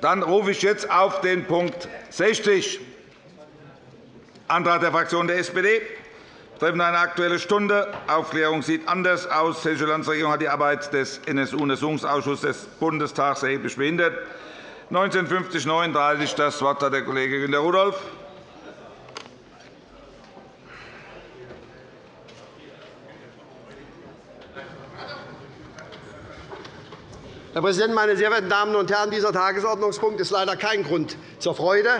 Dann rufe ich jetzt auf den Punkt 60, Antrag der Fraktion der SPD betreffend eine Aktuelle Stunde. Aufklärung sieht anders aus. Die Hessische Landesregierung hat die Arbeit des NSU-Untersuchungsausschusses des Bundestags erheblich behindert. 1950-39 das Wort hat der Kollege Günter Rudolph. Herr Präsident, meine sehr verehrten Damen und Herren! Dieser Tagesordnungspunkt ist leider kein Grund zur Freude.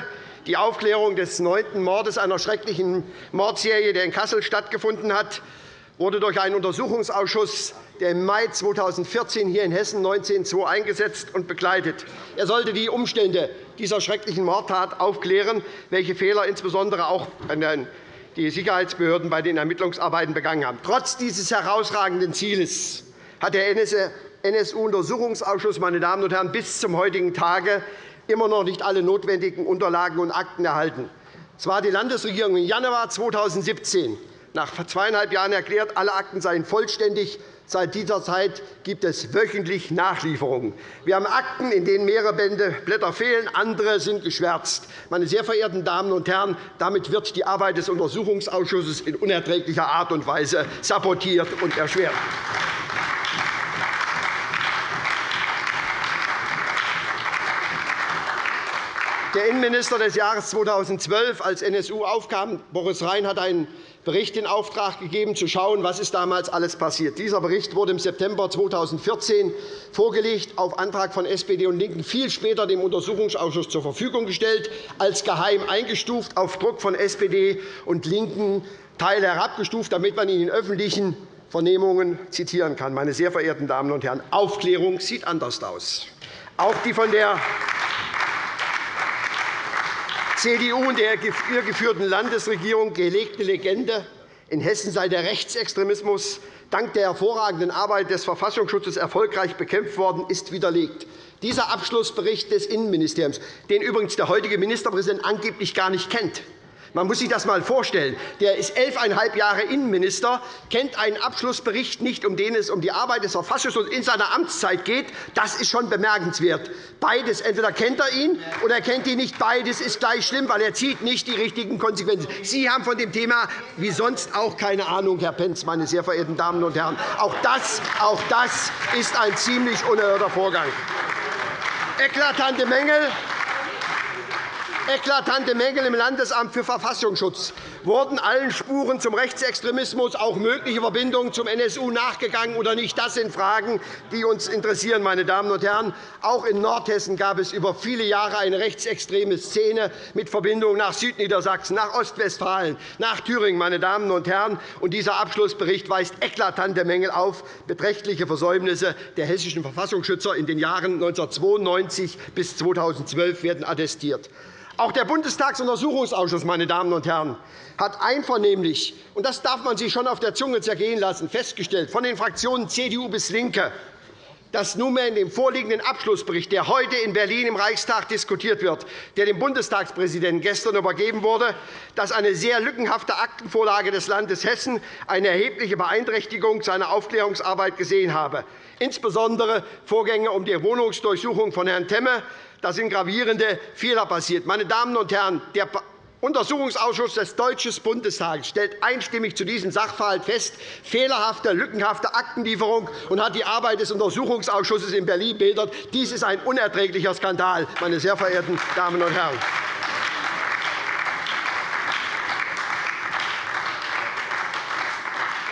Die Aufklärung des neunten Mordes einer schrecklichen Mordserie, der in Kassel stattgefunden hat, wurde durch einen Untersuchungsausschuss, der im Mai 2014 hier in Hessen 19.2 eingesetzt und begleitet. Er sollte die Umstände dieser schrecklichen Mordtat aufklären, welche Fehler insbesondere auch die Sicherheitsbehörden bei den Ermittlungsarbeiten begangen haben. Trotz dieses herausragenden Zieles hat der NSU-Untersuchungsausschuss meine Damen und Herren, bis zum heutigen Tage immer noch nicht alle notwendigen Unterlagen und Akten erhalten. Zwar hat die Landesregierung im Januar 2017 nach zweieinhalb Jahren erklärt, alle Akten seien vollständig. Seit dieser Zeit gibt es wöchentlich Nachlieferungen. Wir haben Akten, in denen mehrere Bände Blätter fehlen, andere sind geschwärzt. Meine sehr verehrten Damen und Herren, damit wird die Arbeit des Untersuchungsausschusses in unerträglicher Art und Weise sabotiert und erschwert. Der Innenminister des Jahres 2012, als NSU aufkam, Boris Rhein, hat einen Bericht in Auftrag gegeben, zu schauen, was ist damals alles passiert. Dieser Bericht wurde im September 2014 vorgelegt, auf Antrag von SPD und LINKEN viel später dem Untersuchungsausschuss zur Verfügung gestellt, als geheim eingestuft, auf Druck von SPD und LINKEN Teile herabgestuft, damit man ihn in öffentlichen Vernehmungen zitieren kann. Meine sehr verehrten Damen und Herren, Aufklärung sieht anders aus. Auch die von der CDU und der ihr geführten Landesregierung gelegte Legende, in Hessen sei der Rechtsextremismus dank der hervorragenden Arbeit des Verfassungsschutzes erfolgreich bekämpft worden, ist widerlegt. Dieser Abschlussbericht des Innenministeriums, den übrigens der heutige Ministerpräsident angeblich gar nicht kennt, man muss sich das einmal vorstellen. Der ist elfeinhalb Jahre Innenminister, kennt einen Abschlussbericht nicht, um den es um die Arbeit des Verfassungsschutzes in seiner Amtszeit geht. Das ist schon bemerkenswert. Beides. Entweder kennt er ihn oder er kennt ihn nicht. Beides ist gleich schlimm, weil er zieht nicht die richtigen Konsequenzen. Sie haben von dem Thema wie sonst auch keine Ahnung, Herr Pentz, meine sehr verehrten Damen und Herren. Auch das, auch das ist ein ziemlich unerhörter Vorgang. Eklatante Mängel eklatante Mängel im Landesamt für Verfassungsschutz wurden allen Spuren zum Rechtsextremismus, auch mögliche Verbindungen zum NSU nachgegangen oder nicht? Das sind Fragen, die uns interessieren. Meine Damen und Herren. Auch in Nordhessen gab es über viele Jahre eine rechtsextreme Szene mit Verbindungen nach Südniedersachsen, nach Ostwestfalen, nach Thüringen. Meine Damen und Herren. Und dieser Abschlussbericht weist eklatante Mängel auf, beträchtliche Versäumnisse der hessischen Verfassungsschützer in den Jahren 1992 bis 2012 werden attestiert. Auch der Bundestagsuntersuchungsausschuss meine Damen und Herren, hat einvernehmlich, und das darf man sich schon auf der Zunge zergehen lassen, festgestellt, von den Fraktionen CDU bis LINKE, dass nunmehr in dem vorliegenden Abschlussbericht, der heute in Berlin im Reichstag diskutiert wird, der dem Bundestagspräsidenten gestern übergeben wurde, dass eine sehr lückenhafte Aktenvorlage des Landes Hessen eine erhebliche Beeinträchtigung seiner Aufklärungsarbeit gesehen habe. Insbesondere Vorgänge um die Wohnungsdurchsuchung von Herrn Temme da sind gravierende Fehler passiert. Meine Damen und Herren, der Untersuchungsausschuss des Deutschen Bundestages stellt einstimmig zu diesem Sachverhalt fest, fehlerhafte, lückenhafte Aktenlieferung und hat die Arbeit des Untersuchungsausschusses in Berlin bildert. Dies ist ein unerträglicher Skandal, meine sehr verehrten Damen und Herren.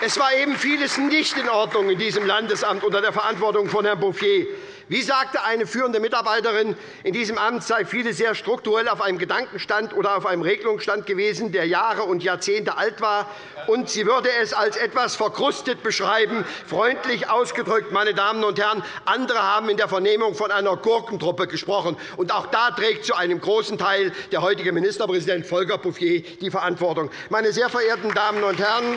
Es war eben vieles nicht in Ordnung in diesem Landesamt unter der Verantwortung von Herrn Bouffier. Wie sagte eine führende Mitarbeiterin in diesem Amt, sei vieles sehr strukturell auf einem Gedankenstand oder auf einem Regelungsstand gewesen, der Jahre und Jahrzehnte alt war, und sie würde es als etwas verkrustet beschreiben, freundlich ausgedrückt. Meine Damen und Herren, andere haben in der Vernehmung von einer Gurkentruppe gesprochen. Und auch da trägt zu einem großen Teil der heutige Ministerpräsident Volker Bouffier die Verantwortung. Meine sehr verehrten Damen und Herren,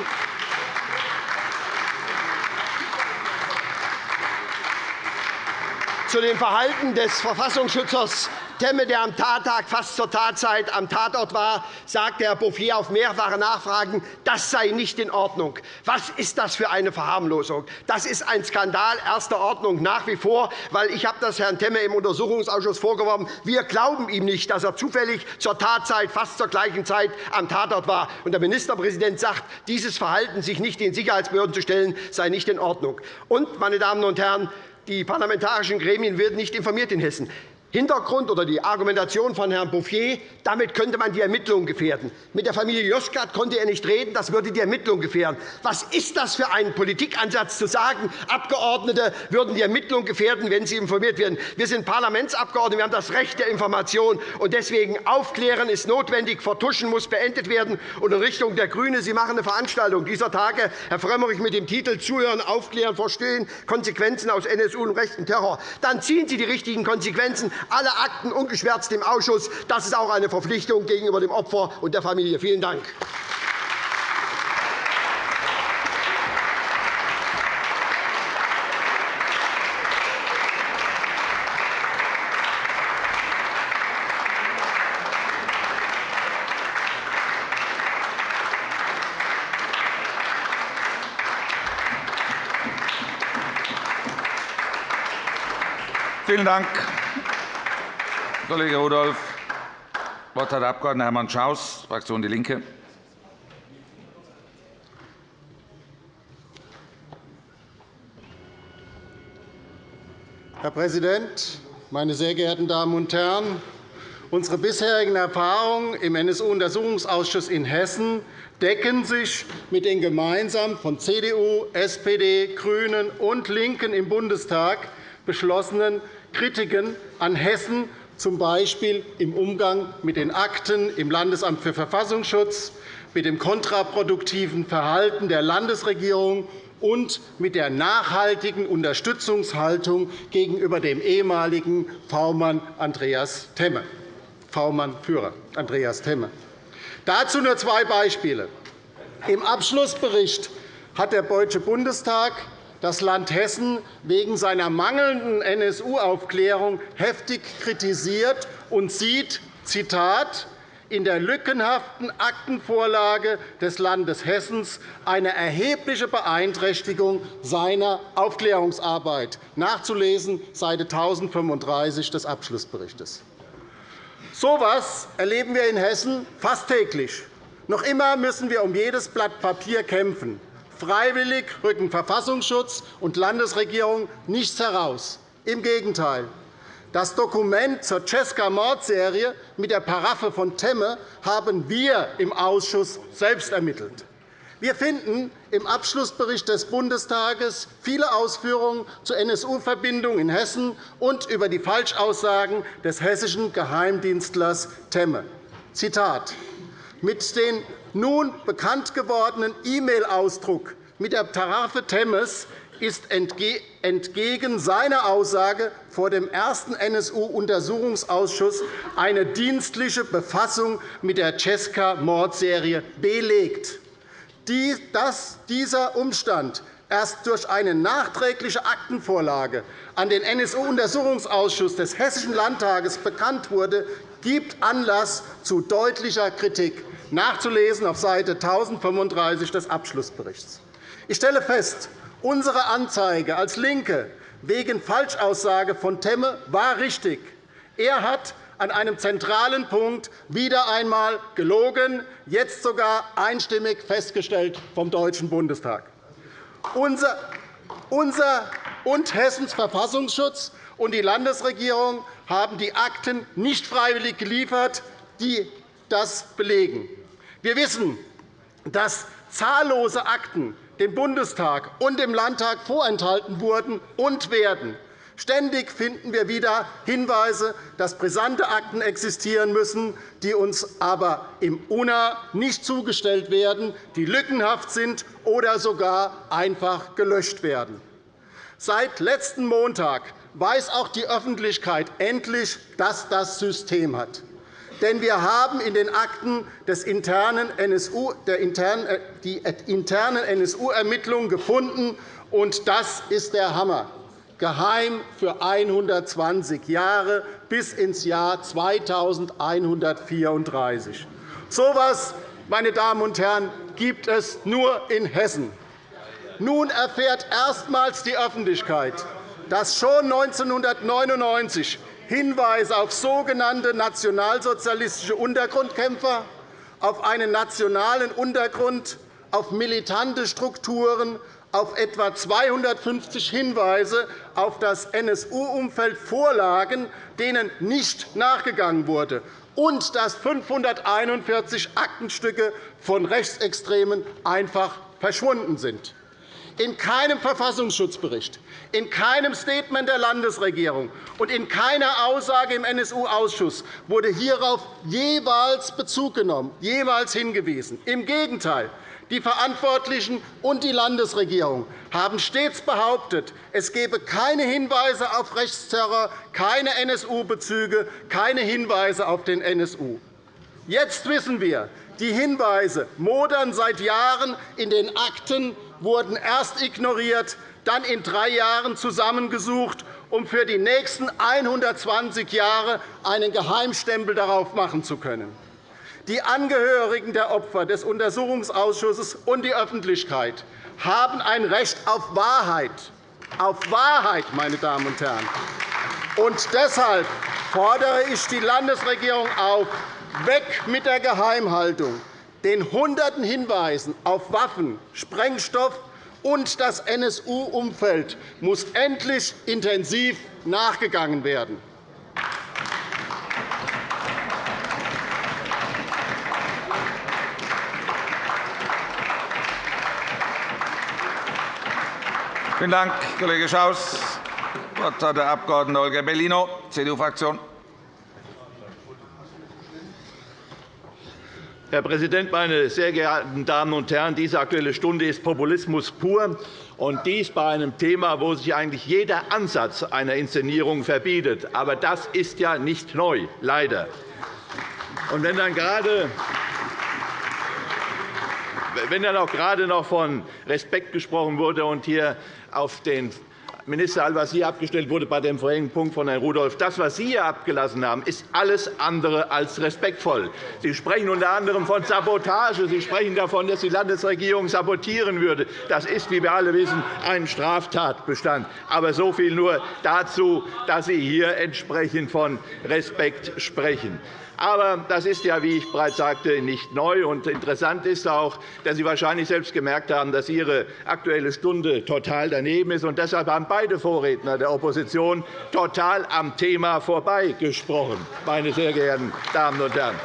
zu dem Verhalten des Verfassungsschützers Temme, der am Tattag fast zur Tatzeit am Tatort war, sagte Herr Bouffier auf mehrfache Nachfragen, das sei nicht in Ordnung. Was ist das für eine Verharmlosung? Das ist ein Skandal erster Ordnung nach wie vor, weil ich habe das Herrn Temme im Untersuchungsausschuss vorgeworfen. Wir glauben ihm nicht, dass er zufällig zur Tatzeit fast zur gleichen Zeit am Tatort war. Und der Ministerpräsident sagt, dieses Verhalten, sich nicht den Sicherheitsbehörden zu stellen, sei nicht in Ordnung. Und, meine Damen und Herren, die parlamentarischen Gremien werden nicht informiert in Hessen. Hintergrund oder die Argumentation von Herrn Bouffier, damit könnte man die Ermittlungen gefährden. Mit der Familie Joskat konnte er nicht reden, das würde die Ermittlungen gefährden. Was ist das für ein Politikansatz, zu sagen, Abgeordnete würden die Ermittlungen gefährden, wenn sie informiert werden? Wir sind Parlamentsabgeordnete, wir haben das Recht der Information. und Deswegen aufklären ist notwendig, Vertuschen muss beendet werden. Und in Richtung der GRÜNE, Sie machen eine Veranstaltung dieser Tage, Herr Frömmrich, mit dem Titel Zuhören, Aufklären, Verstehen, Konsequenzen aus NSU und rechten Terror. Dann ziehen Sie die richtigen Konsequenzen alle Akten ungeschwärzt im Ausschuss. Das ist auch eine Verpflichtung gegenüber dem Opfer und der Familie. Vielen Dank. Vielen Dank. Kollege Rudolph. Das Wort hat der Abg. Hermann Schaus, Fraktion DIE LINKE. Herr Präsident, meine sehr geehrten Damen und Herren! Unsere bisherigen Erfahrungen im NSU-Untersuchungsausschuss in Hessen decken sich mit den gemeinsam von CDU, SPD, GRÜNEN und LINKEN im Bundestag beschlossenen Kritiken an Hessen z. B. im Umgang mit den Akten im Landesamt für Verfassungsschutz, mit dem kontraproduktiven Verhalten der Landesregierung und mit der nachhaltigen Unterstützungshaltung gegenüber dem ehemaligen V-Mann Andreas Temme. V-Mann-Führer Andreas Temme. Dazu nur zwei Beispiele. Im Abschlussbericht hat der Deutsche Bundestag das Land Hessen wegen seiner mangelnden NSU-Aufklärung heftig kritisiert und sieht, Zitat, in der lückenhaften Aktenvorlage des Landes Hessen eine erhebliche Beeinträchtigung seiner Aufklärungsarbeit, nachzulesen Seite 1035 des Abschlussberichts. So etwas erleben wir in Hessen fast täglich. Noch immer müssen wir um jedes Blatt Papier kämpfen. Freiwillig rücken Verfassungsschutz und Landesregierung nichts heraus. Im Gegenteil. Das Dokument zur Cesca-Mordserie mit der Paraffe von Temme haben wir im Ausschuss selbst ermittelt. Wir finden im Abschlussbericht des Bundestages viele Ausführungen zur NSU-Verbindung in Hessen und über die Falschaussagen des hessischen Geheimdienstlers Temme. Zitat. Mit den nun bekannt gewordenen E-Mail-Ausdruck mit der Tarife Temmes ist entgegen seiner Aussage vor dem ersten NSU-Untersuchungsausschuss eine dienstliche Befassung mit der Cesca-Mordserie belegt. Dieser Umstand erst durch eine nachträgliche Aktenvorlage an den NSU-Untersuchungsausschuss des Hessischen Landtages bekannt wurde, gibt Anlass zu deutlicher Kritik nachzulesen auf Seite 1035 des Abschlussberichts. Ich stelle fest, unsere Anzeige als LINKE wegen Falschaussage von Temme war richtig. Er hat an einem zentralen Punkt wieder einmal gelogen, jetzt sogar einstimmig festgestellt vom Deutschen Bundestag. Unser, unser und Hessens Verfassungsschutz und die Landesregierung haben die Akten nicht freiwillig geliefert, die das belegen. Wir wissen, dass zahllose Akten dem Bundestag und dem Landtag vorenthalten wurden und werden. Ständig finden wir wieder Hinweise, dass brisante Akten existieren müssen, die uns aber im UNA nicht zugestellt werden, die lückenhaft sind oder sogar einfach gelöscht werden. Seit letzten Montag weiß auch die Öffentlichkeit endlich, dass das System hat. Denn wir haben in den Akten des internen NSU, der internen, äh, die internen NSU-Ermittlungen gefunden, und das ist der Hammer. Geheim für 120 Jahre bis ins Jahr 2134. So etwas, meine Damen und Herren, gibt es nur in Hessen. Nun erfährt erstmals die Öffentlichkeit, dass schon 1999 Hinweise auf sogenannte nationalsozialistische Untergrundkämpfer, auf einen nationalen Untergrund, auf militante Strukturen, auf etwa 250 Hinweise auf das NSU-Umfeld vorlagen, denen nicht nachgegangen wurde, und dass 541 Aktenstücke von Rechtsextremen einfach verschwunden sind. In keinem Verfassungsschutzbericht, in keinem Statement der Landesregierung und in keiner Aussage im NSU-Ausschuss wurde hierauf jeweils Bezug genommen, jeweils hingewiesen. Im Gegenteil, die Verantwortlichen und die Landesregierung haben stets behauptet, es gebe keine Hinweise auf Rechtsterror, keine NSU-Bezüge, keine Hinweise auf den NSU. Jetzt wissen wir, die Hinweise modern seit Jahren in den Akten wurden erst ignoriert, dann in drei Jahren zusammengesucht, um für die nächsten 120 Jahre einen Geheimstempel darauf machen zu können. Die Angehörigen der Opfer des Untersuchungsausschusses und die Öffentlichkeit haben ein Recht auf Wahrheit. Auf Wahrheit, meine Damen und Herren. Und deshalb fordere ich die Landesregierung auf, weg mit der Geheimhaltung den Hunderten Hinweisen auf Waffen, Sprengstoff und das NSU-Umfeld muss endlich intensiv nachgegangen werden. Vielen Dank, Kollege Schaus. Das Wort hat der Abg. Holger Bellino, CDU-Fraktion. Herr Präsident, meine sehr geehrten Damen und Herren! Diese Aktuelle Stunde ist Populismus pur, und dies bei einem Thema, wo sich eigentlich jeder Ansatz einer Inszenierung verbietet. Aber das ist ja nicht neu, leider. Und wenn dann gerade wenn dann auch gerade noch von Respekt gesprochen wurde und hier auf den Minister Al-Wazir abgestellt wurde bei dem vorherigen Punkt von Herrn Rudolph. Das, was Sie hier abgelassen haben, ist alles andere als respektvoll. Sie sprechen unter anderem von Sabotage. Sie sprechen davon, dass die Landesregierung sabotieren würde. Das ist, wie wir alle wissen, ein Straftatbestand. Aber so viel nur dazu, dass Sie hier entsprechend von Respekt sprechen. Aber das ist ja, wie ich bereits sagte, nicht neu. Und interessant ist auch, dass Sie wahrscheinlich selbst gemerkt haben, dass Ihre Aktuelle Stunde total daneben ist. Und deshalb haben beide Vorredner der Opposition total am Thema vorbeigesprochen, meine sehr geehrten Damen und Herren.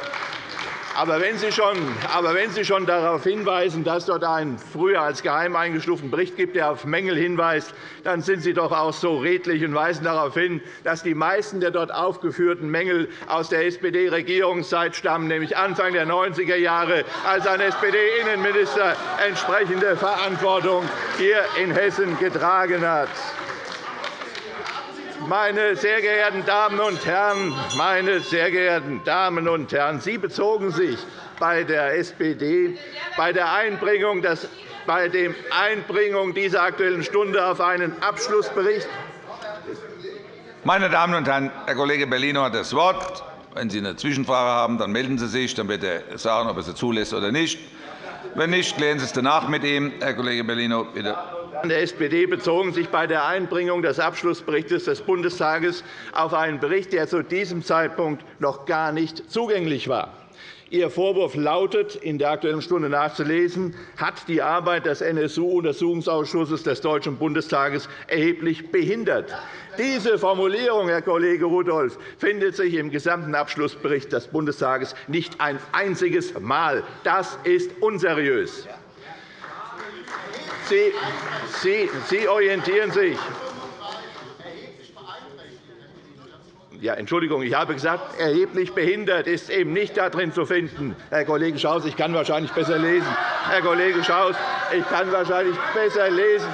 Aber wenn, Sie schon, aber wenn Sie schon darauf hinweisen, dass dort einen früher als geheim eingestuften Bericht gibt, der auf Mängel hinweist, dann sind Sie doch auch so redlich und weisen darauf hin, dass die meisten der dort aufgeführten Mängel aus der SPD-Regierungszeit stammen, nämlich Anfang der 90er Jahre, als ein SPD-Innenminister entsprechende Verantwortung hier in Hessen getragen hat. Meine sehr geehrten Damen und Herren, meine sehr geehrten Damen und Herren, Sie bezogen sich bei der SPD bei der Einbringung, des, bei der Einbringung dieser Aktuellen Stunde auf einen Abschlussbericht. Meine Damen und Herren, Herr Kollege Bellino hat das Wort. Wenn Sie eine Zwischenfrage haben, dann melden Sie sich. Dann wird er sagen, ob er sie zulässt oder nicht. Wenn nicht, klären Sie es danach mit ihm. Herr Kollege Bellino, bitte der SPD bezogen sich bei der Einbringung des Abschlussberichts des Bundestages auf einen Bericht, der zu diesem Zeitpunkt noch gar nicht zugänglich war. Ihr Vorwurf lautet, in der Aktuellen Stunde nachzulesen, hat die Arbeit des NSU-Untersuchungsausschusses des Deutschen Bundestages erheblich behindert. Diese Formulierung, Herr Kollege Rudolph, findet sich im gesamten Abschlussbericht des Bundestages nicht ein einziges Mal. Das ist unseriös. Sie, Sie, Sie orientieren sich Ja, Entschuldigung, ich habe gesagt, erheblich behindert ist eben nicht darin zu finden. Herr Kollege Schaus, ich kann wahrscheinlich besser lesen. Herr Kollege Schaus, ich kann wahrscheinlich besser lesen.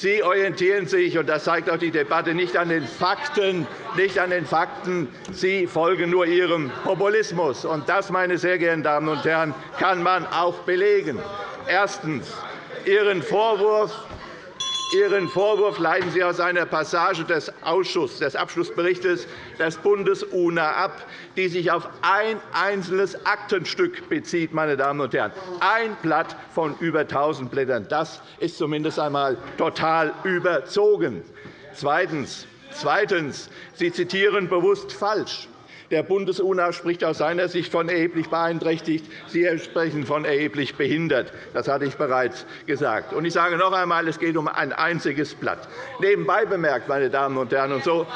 Sie orientieren sich, und das zeigt auch die Debatte, nicht an den Fakten. Nicht an den Fakten. Sie folgen nur Ihrem Populismus. Und das, meine sehr geehrten Damen und Herren, kann man auch belegen. Erstens Ihren Vorwurf Ihren Vorwurf leiten Sie aus einer Passage des, Ausschusses, des Abschlussberichts des Bundes-UNA ab, die sich auf ein einzelnes Aktenstück bezieht. Meine Damen und Herren. Ein Blatt von über 1.000 Blättern. Das ist zumindest einmal total überzogen. Zweitens. Zweitens. Sie zitieren bewusst falsch. Der Bundes-UNA spricht aus seiner Sicht von erheblich beeinträchtigt. Sie sprechen von erheblich behindert. Das hatte ich bereits gesagt. Ich sage noch einmal, es geht um ein einziges Blatt. Nebenbei bemerkt, meine Damen und Herren, und so,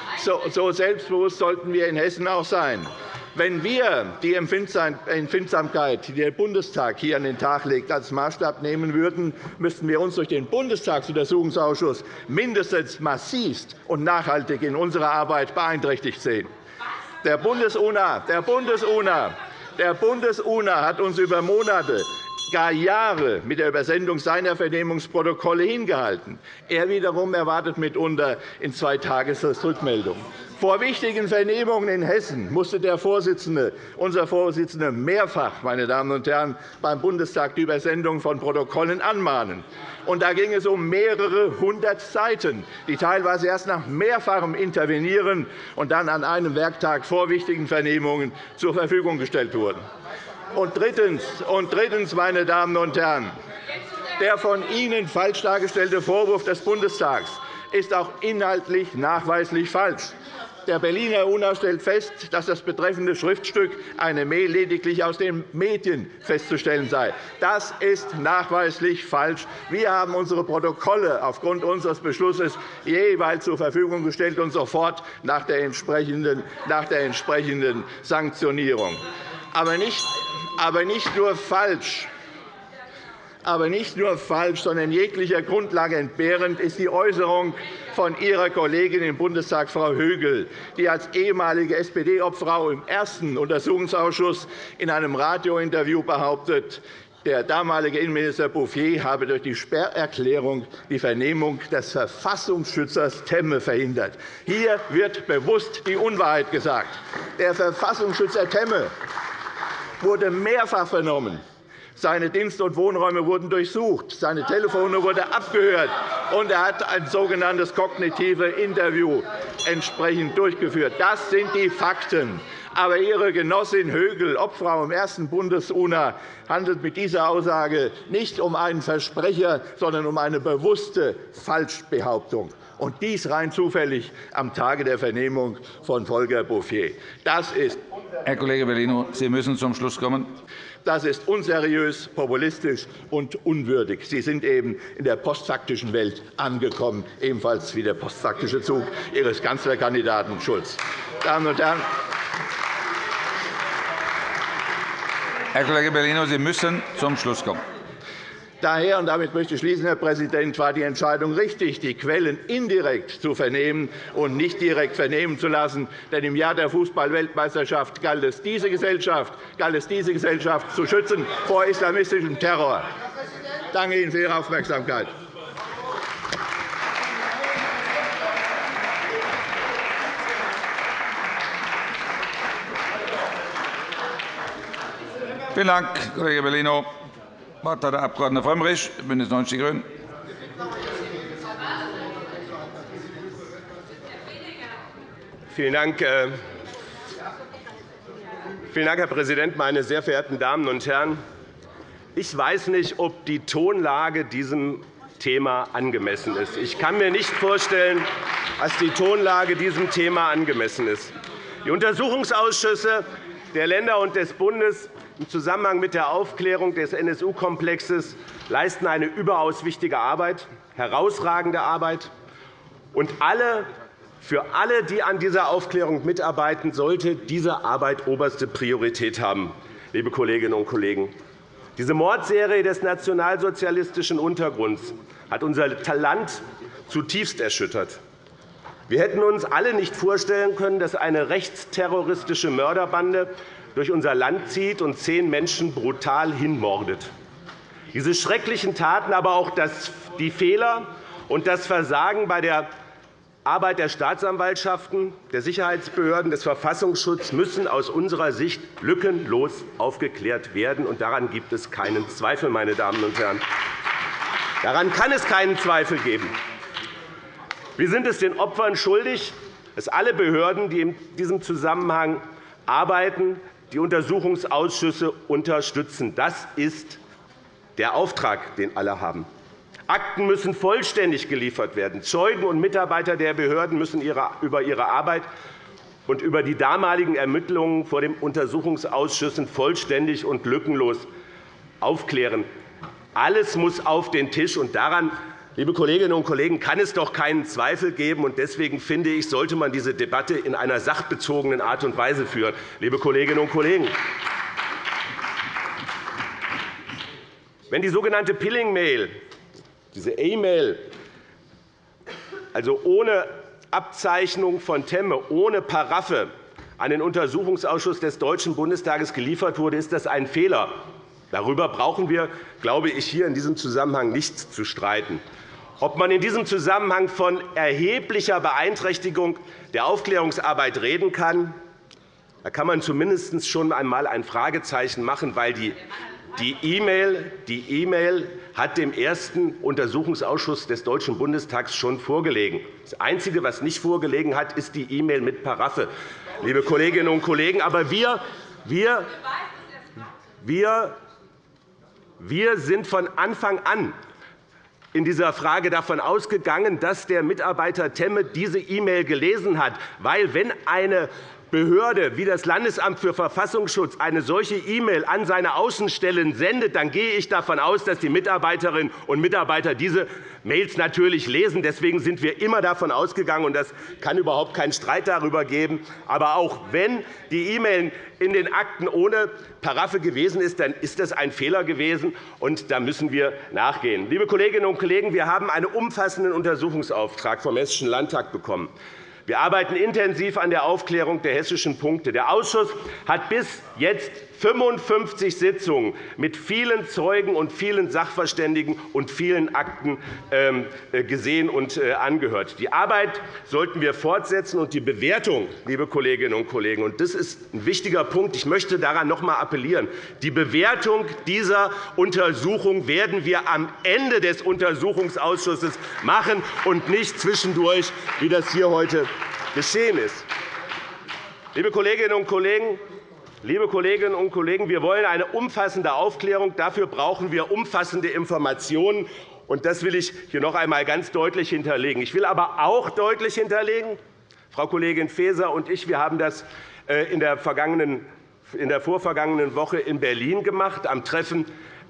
so selbstbewusst sollten wir in Hessen auch sein. Wenn wir die Empfindsamkeit, die der Bundestag hier an den Tag legt, als Maßstab nehmen würden, müssten wir uns durch den Bundestagsuntersuchungsausschuss mindestens massivst und nachhaltig in unserer Arbeit beeinträchtigt sehen. Der Bundes-UNA Bundes der Bundes hat uns über Monate, gar Jahre mit der Übersendung seiner Vernehmungsprotokolle hingehalten. Er wiederum erwartet mitunter in zwei Tagesfrist Rückmeldung. Vor wichtigen Vernehmungen in Hessen musste der Vorsitzende, unser Vorsitzender mehrfach meine Damen und Herren, beim Bundestag die Übersendung von Protokollen anmahnen. Und da ging es um mehrere hundert Seiten, die teilweise erst nach mehrfachem Intervenieren und dann an einem Werktag vor wichtigen Vernehmungen zur Verfügung gestellt wurden. Und drittens, und drittens meine Damen und Herren, der von Ihnen falsch dargestellte Vorwurf des Bundestags ist auch inhaltlich nachweislich falsch. Der Berliner UNA stellt fest, dass das betreffende Schriftstück eine Mail lediglich aus den Medien festzustellen sei. Das ist nachweislich falsch. Wir haben unsere Protokolle aufgrund unseres Beschlusses jeweils zur Verfügung gestellt und sofort nach der entsprechenden, nach der entsprechenden Sanktionierung. Aber nicht, aber nicht nur falsch aber nicht nur falsch, sondern jeglicher Grundlage entbehrend ist die Äußerung von Ihrer Kollegin im Bundestag, Frau Högel, die als ehemalige SPD-Obfrau im ersten Untersuchungsausschuss in einem Radiointerview behauptet, der damalige Innenminister Bouffier habe durch die Sperrerklärung die Vernehmung des Verfassungsschützers Temme verhindert. Hier wird bewusst die Unwahrheit gesagt. Der Verfassungsschützer Temme wurde mehrfach vernommen. Seine Dienst- und Wohnräume wurden durchsucht. Seine Telefone wurden abgehört, und er hat ein sogenanntes kognitive Interview entsprechend durchgeführt. Das sind die Fakten. Aber Ihre Genossin Högel, Obfrau im ersten Bundes-UNA, handelt mit dieser Aussage nicht um einen Versprecher, sondern um eine bewusste Falschbehauptung und dies rein zufällig am Tage der Vernehmung von Volker Bouffier. Das ist Herr Kollege Bellino, Sie müssen zum Schluss kommen. Das ist unseriös, populistisch und unwürdig. Sie sind eben in der postfaktischen Welt angekommen, ebenfalls wie der postfaktische Zug Ihres Kanzlerkandidaten Schulz. Damen und Herren, Herr Kollege Bellino, Sie müssen zum Schluss kommen. Daher, und damit möchte ich schließen, Herr Präsident, war die Entscheidung richtig, die Quellen indirekt zu vernehmen und nicht direkt vernehmen zu lassen. Denn im Jahr der Fußball-Weltmeisterschaft galt es, diese Gesellschaft, galt es, diese Gesellschaft zu schützen vor islamistischem Terror. Ich danke Ihnen für Ihre Aufmerksamkeit. Vielen Dank, Kollege Bellino. Wort hat der Abg. Frömmrich, BÜNDNIS 90 die GRÜNEN. Vielen Dank, äh, Vielen Dank, Herr Präsident, meine sehr verehrten Damen und Herren! Ich weiß nicht, ob die Tonlage diesem Thema angemessen ist. Ich kann mir nicht vorstellen, dass die Tonlage diesem Thema angemessen ist. Die Untersuchungsausschüsse der Länder und des Bundes im Zusammenhang mit der Aufklärung des NSU-Komplexes leisten eine überaus wichtige Arbeit, herausragende Arbeit. Und alle, für alle, die an dieser Aufklärung mitarbeiten, sollte diese Arbeit oberste Priorität haben. Liebe Kolleginnen und Kollegen, diese Mordserie des nationalsozialistischen Untergrunds hat unser Land zutiefst erschüttert. Wir hätten uns alle nicht vorstellen können, dass eine rechtsterroristische Mörderbande durch unser Land zieht und zehn Menschen brutal hinmordet. Diese schrecklichen Taten, aber auch die Fehler und das Versagen bei der Arbeit der Staatsanwaltschaften, der Sicherheitsbehörden, des Verfassungsschutzes müssen aus unserer Sicht lückenlos aufgeklärt werden. und Daran gibt es keinen Zweifel. Meine Damen und Herren. Daran kann es keinen Zweifel geben. Wir sind es den Opfern schuldig, dass alle Behörden, die in diesem Zusammenhang arbeiten, die Untersuchungsausschüsse unterstützen. Das ist der Auftrag, den alle haben. Akten müssen vollständig geliefert werden. Zeugen und Mitarbeiter der Behörden müssen über ihre Arbeit und über die damaligen Ermittlungen vor den Untersuchungsausschüssen vollständig und lückenlos aufklären. Alles muss auf den Tisch, und daran Liebe Kolleginnen und Kollegen, kann es doch keinen Zweifel geben. Deswegen finde ich, sollte man diese Debatte in einer sachbezogenen Art und Weise führen. Liebe Kolleginnen und Kollegen, wenn die sogenannte Pilling-Mail, diese E-Mail, also ohne Abzeichnung von Temme, ohne Paraffe an den Untersuchungsausschuss des Deutschen Bundestages geliefert wurde, ist das ein Fehler. Darüber brauchen wir, glaube ich, hier in diesem Zusammenhang nichts zu streiten. Ob man in diesem Zusammenhang von erheblicher Beeinträchtigung der Aufklärungsarbeit reden kann, da kann man zumindest schon einmal ein Fragezeichen machen, weil die E-Mail e hat dem ersten Untersuchungsausschuss des Deutschen Bundestags schon vorgelegen. Das Einzige, was nicht vorgelegen hat, ist die E-Mail mit Paraffe, liebe Kolleginnen und Kollegen. Aber wir, wir, wir, wir sind von Anfang an in dieser Frage davon ausgegangen, dass der Mitarbeiter Temme diese E-Mail gelesen hat. Weil, wenn eine Behörde wie das Landesamt für Verfassungsschutz eine solche E-Mail an seine Außenstellen sendet, dann gehe ich davon aus, dass die Mitarbeiterinnen und Mitarbeiter diese Mails natürlich lesen. Deswegen sind wir immer davon ausgegangen, und das kann überhaupt keinen Streit darüber geben. Aber auch wenn die E-Mail in den Akten ohne Paraffe gewesen ist, dann ist das ein Fehler gewesen, und da müssen wir nachgehen. Liebe Kolleginnen und Kollegen, wir haben einen umfassenden Untersuchungsauftrag vom Hessischen Landtag bekommen. Wir arbeiten intensiv an der Aufklärung der hessischen Punkte. Der Ausschuss hat bis jetzt 55 Sitzungen mit vielen Zeugen und vielen Sachverständigen und vielen Akten ähm, äh, gesehen und äh, angehört. Die Arbeit sollten wir fortsetzen, und die Bewertung, liebe Kolleginnen und Kollegen, und das ist ein wichtiger Punkt, ich möchte daran noch einmal appellieren, die Bewertung dieser Untersuchung werden wir am Ende des Untersuchungsausschusses machen und nicht zwischendurch, wie das hier heute geschehen ist. Liebe Kolleginnen und Kollegen, Liebe Kolleginnen und Kollegen, wir wollen eine umfassende Aufklärung. Dafür brauchen wir umfassende Informationen. Das will ich hier noch einmal ganz deutlich hinterlegen. Ich will aber auch deutlich hinterlegen, Frau Kollegin Faeser und ich wir haben das äh, in der, vergangenen, in der vorvergangenen Woche in Berlin gemacht, am Treffen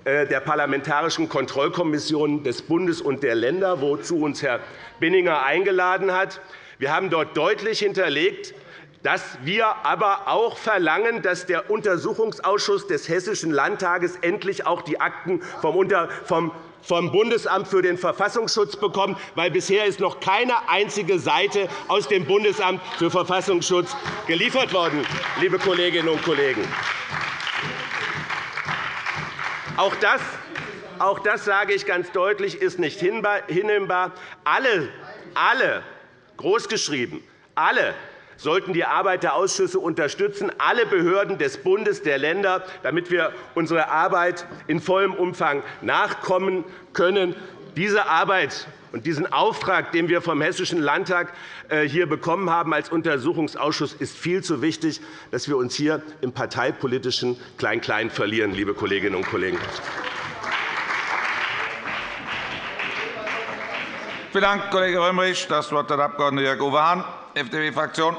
äh, der Parlamentarischen Kontrollkommissionen des Bundes und der Länder, wozu uns Herr Binninger eingeladen hat. Wir haben dort deutlich hinterlegt, dass wir aber auch verlangen, dass der Untersuchungsausschuss des Hessischen Landtages endlich auch die Akten vom vom Bundesamt für den Verfassungsschutz bekommt, weil bisher ist noch keine einzige Seite aus dem Bundesamt für Verfassungsschutz geliefert worden, liebe Kolleginnen und Kollegen. Auch das, auch das sage ich ganz deutlich, ist nicht hinnehmbar. Alle, alle großgeschrieben, alle sollten die Arbeit der Ausschüsse unterstützen, alle Behörden des Bundes, der Länder, damit wir unserer Arbeit in vollem Umfang nachkommen können. Diese Arbeit und diesen Auftrag, den wir vom Hessischen Landtag äh, hier bekommen haben als Untersuchungsausschuss, ist viel zu wichtig, dass wir uns hier im parteipolitischen Klein-Klein verlieren, liebe Kolleginnen und Kollegen. Vielen Dank, Kollege Römerich. Das Wort hat der Abg. Jörg Uwe Hahn, FDP-Fraktion.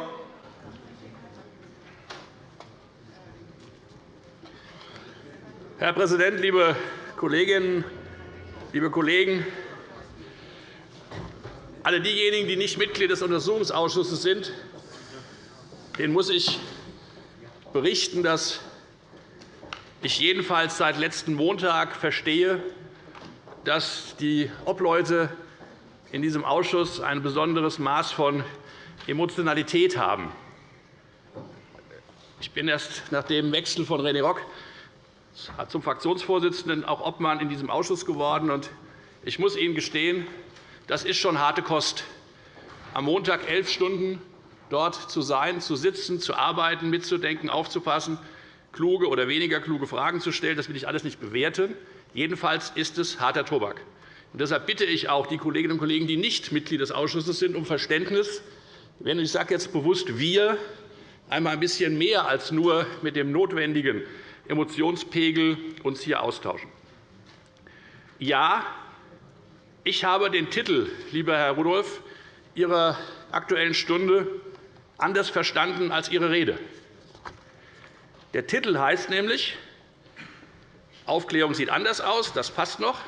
Herr Präsident, liebe Kolleginnen, liebe Kollegen! Alle diejenigen, die nicht Mitglied des Untersuchungsausschusses sind, denen muss ich berichten, dass ich jedenfalls seit letzten Montag verstehe, dass die Obleute in diesem Ausschuss ein besonderes Maß von Emotionalität haben. Ich bin erst nach dem Wechsel von René Rock zum Fraktionsvorsitzenden auch Obmann in diesem Ausschuss geworden. Ich muss Ihnen gestehen, das ist schon harte Kost, am Montag elf Stunden dort zu sein, zu sitzen, zu arbeiten, mitzudenken, aufzupassen, kluge oder weniger kluge Fragen zu stellen. Das will ich alles nicht bewerten. Jedenfalls ist es harter Tobak. deshalb bitte ich auch die Kolleginnen und Kollegen, die nicht Mitglied des Ausschusses sind, um Verständnis. Wenn ich sage jetzt bewusst wir, einmal ein bisschen mehr als nur mit dem notwendigen Emotionspegel uns hier austauschen. Ja, ich habe den Titel, lieber Herr Rudolph, Ihrer Aktuellen Stunde anders verstanden als Ihre Rede. Der Titel heißt nämlich Aufklärung sieht anders aus, das passt noch.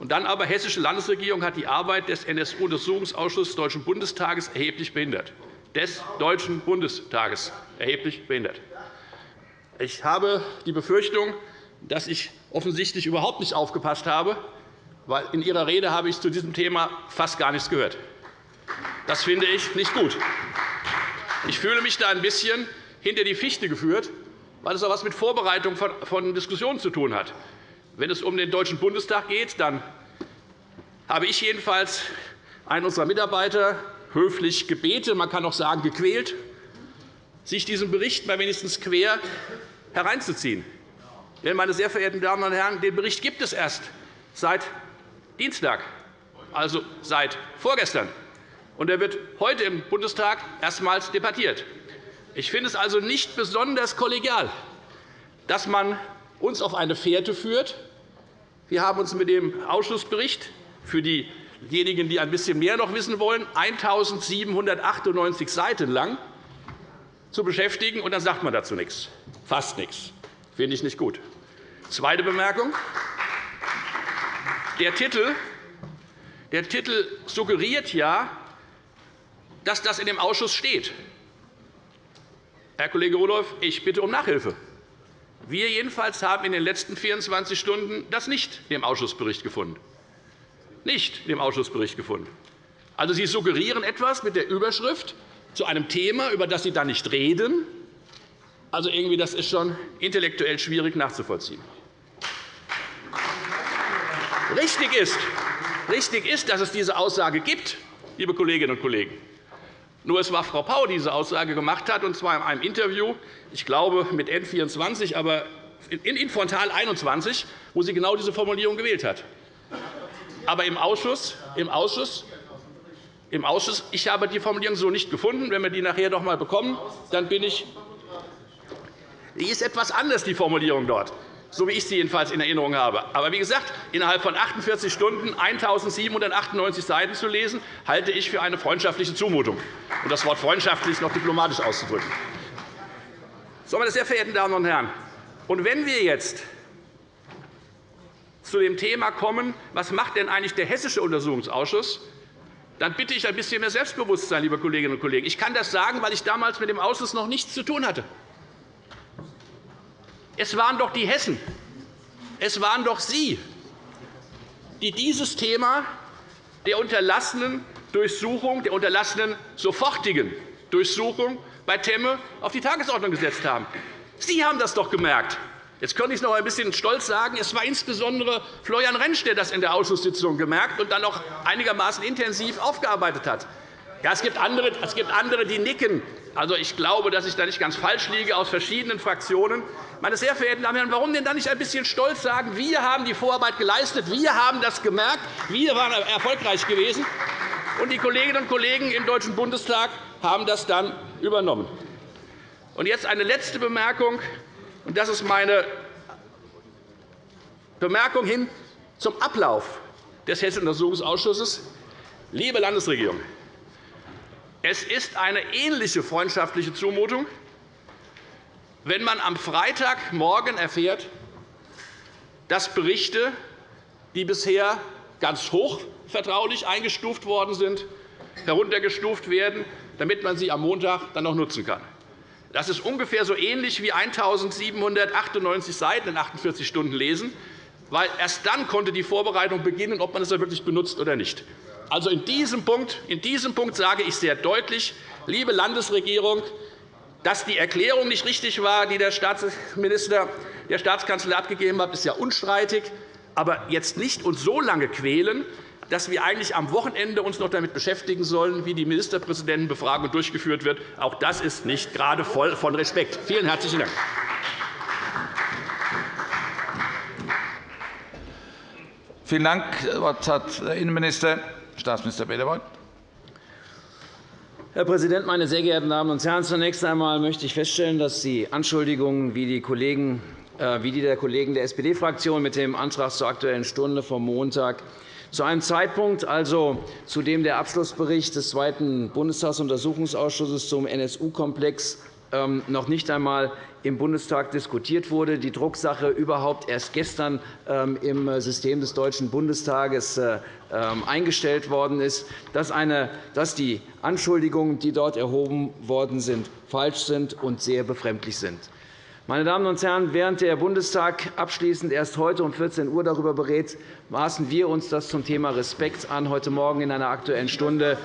Und dann aber Hessische Landesregierung hat die Arbeit des NSU-Untersuchungsausschusses des Deutschen Bundestages erheblich behindert. Des Deutschen Bundestages erheblich behindert. Ich habe die Befürchtung, dass ich offensichtlich überhaupt nicht aufgepasst habe, weil in Ihrer Rede habe ich zu diesem Thema fast gar nichts gehört. Das finde ich nicht gut. Ich fühle mich da ein bisschen hinter die Fichte geführt, weil es auch etwas mit Vorbereitung von Diskussionen zu tun hat. Wenn es um den Deutschen Bundestag geht, dann habe ich jedenfalls einen unserer Mitarbeiter höflich gebeten, man kann auch sagen gequält, sich diesen Bericht mal wenigstens quer hereinzuziehen. Denn, meine sehr verehrten Damen und Herren, den Bericht gibt es erst seit Dienstag, also seit vorgestern. Und er wird heute im Bundestag erstmals debattiert. Ich finde es also nicht besonders kollegial, dass man uns auf eine Fährte führt. Wir haben uns mit dem Ausschussbericht für diejenigen, die ein bisschen mehr noch wissen wollen, 1.798 Seiten lang zu beschäftigen, und dann sagt man dazu nichts, fast nichts. Das finde ich nicht gut. Zweite Bemerkung. Der Titel, der Titel suggeriert ja, dass das in dem Ausschuss steht. Herr Kollege Rudolph, ich bitte um Nachhilfe. Wir jedenfalls haben in den letzten 24 Stunden das nicht im Ausschussbericht gefunden. Nicht im Ausschussbericht gefunden. Also, Sie suggerieren etwas mit der Überschrift zu einem Thema, über das Sie dann nicht reden. Also, irgendwie, das ist schon intellektuell schwierig nachzuvollziehen. Richtig ist, richtig ist, dass es diese Aussage gibt, liebe Kolleginnen und Kollegen. Nur es war Frau Pau, die diese Aussage gemacht hat, und zwar in einem Interview, ich glaube mit N24, aber in Frontal 21, wo sie genau diese Formulierung gewählt hat. Aber im Ausschuss, im Ausschuss, im Ausschuss ich habe die Formulierung so nicht gefunden. Wenn wir die nachher noch einmal bekommen, dann bin ich. Die ist etwas anders, die Formulierung dort so wie ich sie jedenfalls in Erinnerung habe. Aber wie gesagt, innerhalb von 48 Stunden 1.798 Seiten zu lesen, halte ich für eine freundschaftliche Zumutung, um das Wort freundschaftlich noch diplomatisch auszudrücken. So, meine sehr verehrten Damen und Herren, und wenn wir jetzt zu dem Thema kommen, was macht denn eigentlich der Hessische Untersuchungsausschuss, dann bitte ich ein bisschen mehr Selbstbewusstsein, liebe Kolleginnen und Kollegen. Ich kann das sagen, weil ich damals mit dem Ausschuss noch nichts zu tun hatte. Es waren doch die Hessen, es waren doch Sie, die dieses Thema der unterlassenen Durchsuchung, der unterlassenen sofortigen Durchsuchung bei Temme auf die Tagesordnung gesetzt haben. Sie haben das doch gemerkt. Jetzt könnte ich noch ein bisschen stolz sagen, es war insbesondere Florian Rentsch, der das in der Ausschusssitzung gemerkt und dann noch einigermaßen intensiv aufgearbeitet hat. Es, gibt andere, es gibt andere, die nicken. Also, ich glaube, dass ich da nicht ganz falsch liege, aus verschiedenen Fraktionen. Meine sehr verehrten Damen und Herren, warum denn dann nicht ein bisschen stolz sagen, wir haben die Vorarbeit geleistet, wir haben das gemerkt, wir waren erfolgreich gewesen, und die Kolleginnen und Kollegen im Deutschen Bundestag haben das dann übernommen. Und jetzt eine letzte Bemerkung, und das ist meine Bemerkung hin zum Ablauf des Hessischen Untersuchungsausschusses. Liebe Landesregierung, es ist eine ähnliche freundschaftliche Zumutung, wenn man am Freitagmorgen erfährt, dass Berichte, die bisher ganz hoch vertraulich eingestuft worden sind, heruntergestuft werden, damit man sie am Montag dann noch nutzen kann. Das ist ungefähr so ähnlich wie 1.798 Seiten in 48 Stunden lesen, weil erst dann konnte die Vorbereitung beginnen, ob man es wirklich benutzt oder nicht. Also in diesem Punkt, in diesem Punkt sage ich sehr deutlich, liebe Landesregierung, dass die Erklärung nicht richtig war, die der Staatsminister der Staatskanzlei abgegeben hat, ist ja unstreitig. Aber jetzt nicht uns so lange quälen, dass wir eigentlich am Wochenende uns noch damit beschäftigen sollen, wie die Ministerpräsidentenbefragung durchgeführt wird. Auch das ist nicht gerade voll von Respekt. Vielen herzlichen Dank. Vielen Dank. Das Wort hat der Innenminister, Staatsminister Peter. Herr Präsident, meine sehr geehrten Damen und Herren! Zunächst einmal möchte ich feststellen, dass die Anschuldigungen, wie die, Kollegen, äh, wie die der Kollegen der SPD-Fraktion mit dem Antrag zur Aktuellen Stunde vom Montag zu einem Zeitpunkt, also zu dem der Abschlussbericht des Zweiten Bundestagsuntersuchungsausschusses zum NSU-Komplex noch nicht einmal im Bundestag diskutiert wurde, die Drucksache überhaupt erst gestern ähm, im System des Deutschen Bundestages äh, ähm, eingestellt worden ist, dass die Anschuldigungen, die dort erhoben worden sind, falsch sind und sehr befremdlich sind. Meine Damen und Herren, während der Bundestag abschließend erst heute um 14 Uhr darüber berät, maßen wir uns das zum Thema Respekt an, heute Morgen in einer Aktuellen Stunde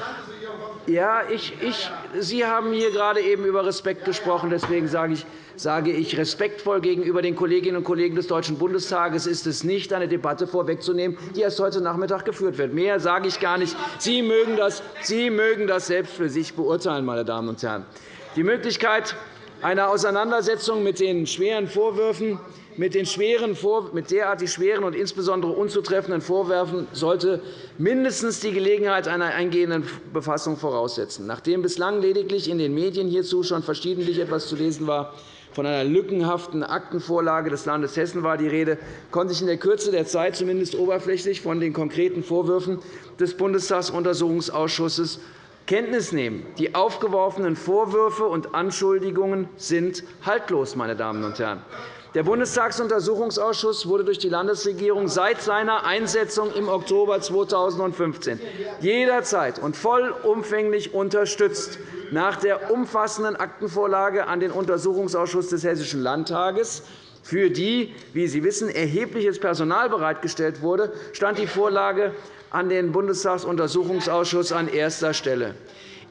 ja, ich, ich, Sie haben hier gerade eben über Respekt gesprochen. Deswegen sage ich, sage ich respektvoll gegenüber den Kolleginnen und Kollegen des Deutschen Bundestages ist es nicht, eine Debatte vorwegzunehmen, die erst heute Nachmittag geführt wird. Mehr sage ich gar nicht. Sie mögen das, Sie mögen das selbst für sich beurteilen, meine Damen und Herren. Die Möglichkeit einer Auseinandersetzung mit den schweren Vorwürfen mit, den schweren, mit derartig schweren und insbesondere unzutreffenden Vorwürfen sollte mindestens die Gelegenheit einer eingehenden Befassung voraussetzen. Nachdem bislang lediglich in den Medien hierzu schon verschiedentlich etwas zu lesen war, von einer lückenhaften Aktenvorlage des Landes Hessen war die Rede, konnte ich in der Kürze der Zeit zumindest oberflächlich von den konkreten Vorwürfen des Bundestagsuntersuchungsausschusses Kenntnis nehmen. Die aufgeworfenen Vorwürfe und Anschuldigungen sind haltlos. Meine Damen und Herren. Der Bundestagsuntersuchungsausschuss wurde durch die Landesregierung seit seiner Einsetzung im Oktober 2015 jederzeit und vollumfänglich unterstützt. Nach der umfassenden Aktenvorlage an den Untersuchungsausschuss des Hessischen Landtages für die, wie Sie wissen, erhebliches Personal bereitgestellt wurde, stand die Vorlage an den Bundestagsuntersuchungsausschuss an erster Stelle.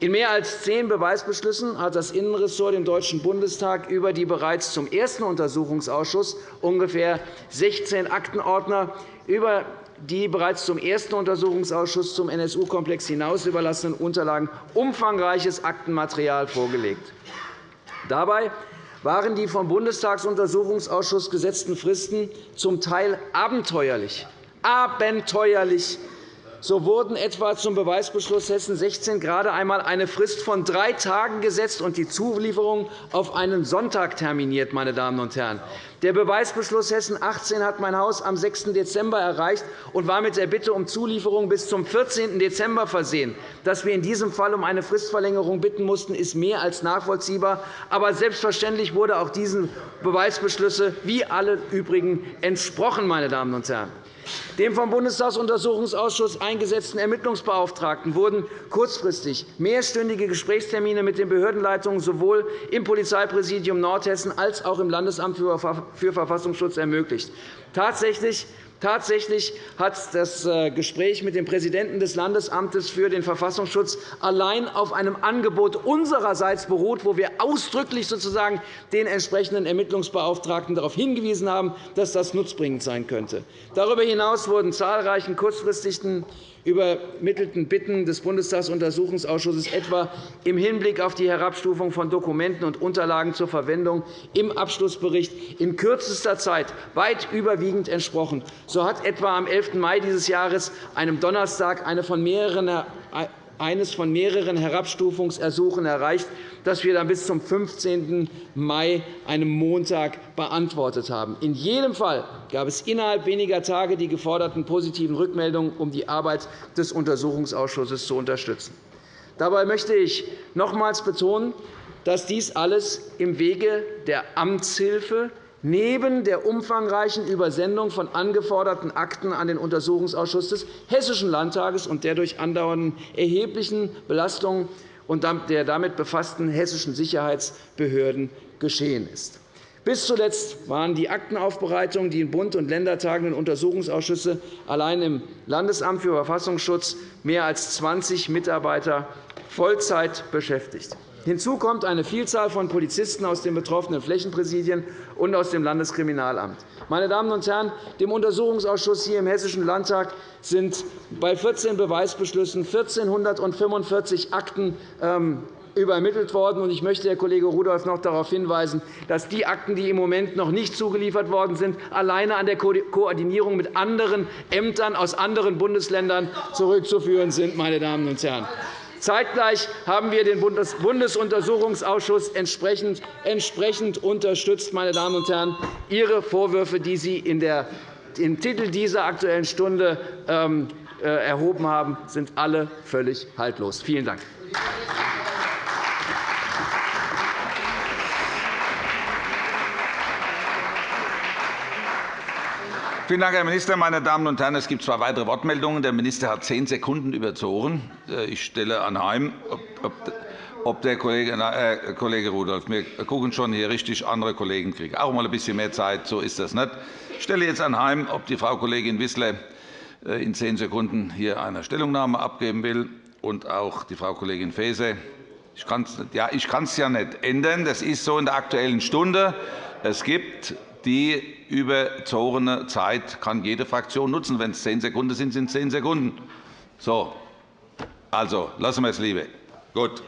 In mehr als zehn Beweisbeschlüssen hat das Innenressort dem Deutschen Bundestag über die bereits zum ersten Untersuchungsausschuss ungefähr 16 Aktenordner über die bereits zum ersten Untersuchungsausschuss zum NSU-Komplex hinaus überlassenen Unterlagen umfangreiches Aktenmaterial vorgelegt. Dabei waren die vom Bundestagsuntersuchungsausschuss gesetzten Fristen zum Teil abenteuerlich, abenteuerlich so wurden etwa zum Beweisbeschluss Hessen 16 gerade einmal eine Frist von drei Tagen gesetzt und die Zulieferung auf einen Sonntag terminiert. Meine Damen und Herren. Der Beweisbeschluss Hessen 18 hat mein Haus am 6. Dezember erreicht und war mit der Bitte um Zulieferung bis zum 14. Dezember versehen. Dass wir in diesem Fall um eine Fristverlängerung bitten mussten, ist mehr als nachvollziehbar. Aber selbstverständlich wurde auch diesen Beweisbeschlüsse wie alle übrigen entsprochen. Meine Damen und Herren. Dem vom Bundestagsuntersuchungsausschuss eingesetzten Ermittlungsbeauftragten wurden kurzfristig mehrstündige Gesprächstermine mit den Behördenleitungen sowohl im Polizeipräsidium Nordhessen als auch im Landesamt für Verfassungsschutz ermöglicht. Tatsächlich Tatsächlich hat das äh, Gespräch mit dem Präsidenten des Landesamtes für den Verfassungsschutz allein auf einem Angebot unsererseits beruht, wo wir ausdrücklich sozusagen den entsprechenden Ermittlungsbeauftragten darauf hingewiesen haben, dass das nutzbringend sein könnte. Darüber hinaus wurden zahlreichen kurzfristigen übermittelten Bitten des Bundestagsuntersuchungsausschusses etwa im Hinblick auf die Herabstufung von Dokumenten und Unterlagen zur Verwendung im Abschlussbericht in kürzester Zeit weit überwiegend entsprochen. So hat etwa am 11. Mai dieses Jahres, einem Donnerstag, eine von mehreren eines von mehreren Herabstufungsersuchen erreicht, das wir dann bis zum 15. Mai, einem Montag, beantwortet haben. In jedem Fall gab es innerhalb weniger Tage die geforderten positiven Rückmeldungen, um die Arbeit des Untersuchungsausschusses zu unterstützen. Dabei möchte ich nochmals betonen, dass dies alles im Wege der Amtshilfe neben der umfangreichen Übersendung von angeforderten Akten an den Untersuchungsausschuss des Hessischen Landtages und der durch andauernden erheblichen Belastungen und der damit befassten hessischen Sicherheitsbehörden geschehen ist. Bis zuletzt waren die Aktenaufbereitungen, die in Bund und Länder tagenden Untersuchungsausschüsse allein im Landesamt für Verfassungsschutz mehr als 20 Mitarbeiter Vollzeit beschäftigt. Hinzu kommt eine Vielzahl von Polizisten aus den betroffenen Flächenpräsidien und aus dem Landeskriminalamt. Meine Damen und Herren, dem Untersuchungsausschuss hier im Hessischen Landtag sind bei 14 Beweisbeschlüssen 1.445 Akten ähm, übermittelt worden. Ich möchte Herr Kollege Rudolph noch darauf hinweisen, dass die Akten, die im Moment noch nicht zugeliefert worden sind, alleine an der Koordinierung mit anderen Ämtern aus anderen Bundesländern zurückzuführen sind. Meine Damen und Herren. Zeitgleich haben wir den Bundesuntersuchungsausschuss entsprechend, unterstützt. Meine Damen und Herren. Ihre Vorwürfe, die Sie im Titel dieser Aktuellen Stunde ähm, äh, erhoben haben, sind alle völlig haltlos. Vielen Dank. Vielen Dank, Herr Minister. Meine Damen und Herren, es gibt zwei weitere Wortmeldungen. Der Minister hat zehn Sekunden überzogen. Äh, ich stelle anheim, ob der Kollege, äh, Kollege Rudolph, wir gucken schon hier richtig, andere Kollegen kriegen auch einmal ein bisschen mehr Zeit. So ist das nicht. Ich stelle jetzt anheim, ob die Frau Kollegin Wissler äh, in zehn Sekunden hier eine Stellungnahme abgeben will, und auch die Frau Kollegin Faeser. Ich kann es ja, ja nicht ändern. Das ist so in der Aktuellen Stunde. Es gibt die überzogene Zeit kann jede Fraktion nutzen. Wenn es zehn Sekunden sind, sind es zehn Sekunden. So. Also, lassen wir es lieber. Gut.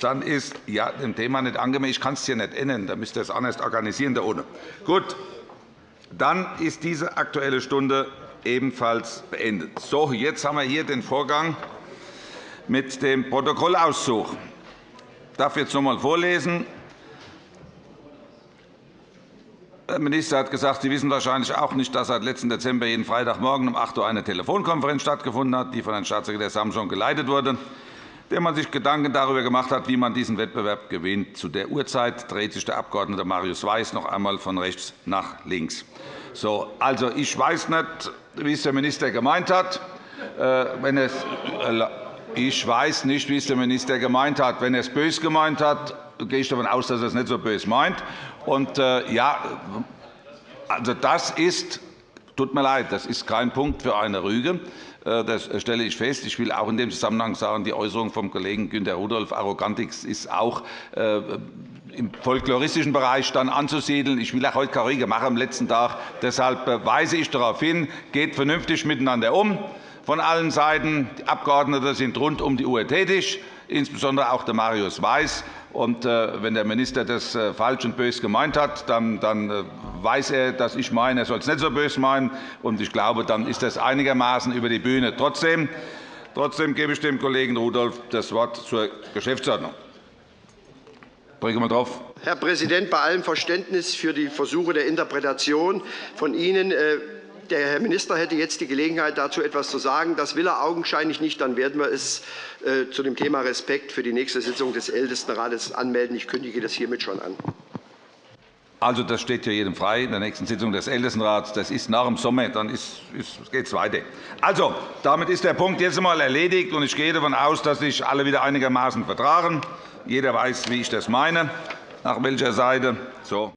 Dann ist ja, dem Thema nicht angemessen. Ich kann es hier nicht ändern. Da müsst ihr es anders organisieren. Da ohne. Gut. Dann ist diese Aktuelle Stunde ebenfalls beendet. So, jetzt haben wir hier den Vorgang mit dem Protokollauszug. Ich darf jetzt noch einmal vorlesen. Der Minister hat gesagt, Sie wissen wahrscheinlich auch nicht, dass seit letzten Dezember jeden Freitagmorgen um 8 Uhr eine Telefonkonferenz stattgefunden hat, die von Herrn Staatssekretär Samson geleitet wurde, der man sich Gedanken darüber gemacht hat, wie man diesen Wettbewerb gewinnt. Zu der Uhrzeit dreht sich der Abg. Marius Weiß noch einmal von rechts nach links. So, also, ich weiß nicht, wie es der Minister gemeint hat. Äh, wenn es, äh, ich weiß nicht, wie es der Minister gemeint hat. Wenn er es böse gemeint hat, gehe ich davon aus, dass er es nicht so böse meint. Und, äh, ja, also das ist, tut mir leid, das ist kein Punkt für eine Rüge. Äh, das stelle ich fest. Ich will auch in dem Zusammenhang sagen, die Äußerung vom Kollegen Günter Rudolph, Arrogantik, ist auch äh, im folkloristischen Bereich dann anzusiedeln. Ich will auch heute keine Rüge machen am letzten Tag. Deshalb weise ich darauf hin, geht vernünftig miteinander um von allen Seiten. Die Abgeordneten sind rund um die Uhr tätig, insbesondere auch der Marius Weiß. Äh, wenn der Minister das äh, falsch und böse gemeint hat, dann, äh, weiß er, dass ich meine, er soll es nicht so böse meinen. Ich glaube, dann ist das einigermaßen über die Bühne. Trotzdem, trotzdem gebe ich dem Kollegen Rudolph das Wort zur Geschäftsordnung. Herr Präsident, bei allem Verständnis für die Versuche der Interpretation von Ihnen der Herr Minister hätte jetzt die Gelegenheit, dazu etwas zu sagen. Das will er augenscheinlich nicht. Dann werden wir es äh, zu dem Thema Respekt für die nächste Sitzung des Ältestenrates anmelden. Ich kündige das hiermit schon an. Also, das steht ja jedem frei in der nächsten Sitzung des Ältestenrats. Das ist nach dem Sommer, dann geht es weiter. Also, damit ist der Punkt jetzt einmal erledigt. und Ich gehe davon aus, dass sich alle wieder einigermaßen vertragen. Jeder weiß, wie ich das meine, nach welcher Seite. So.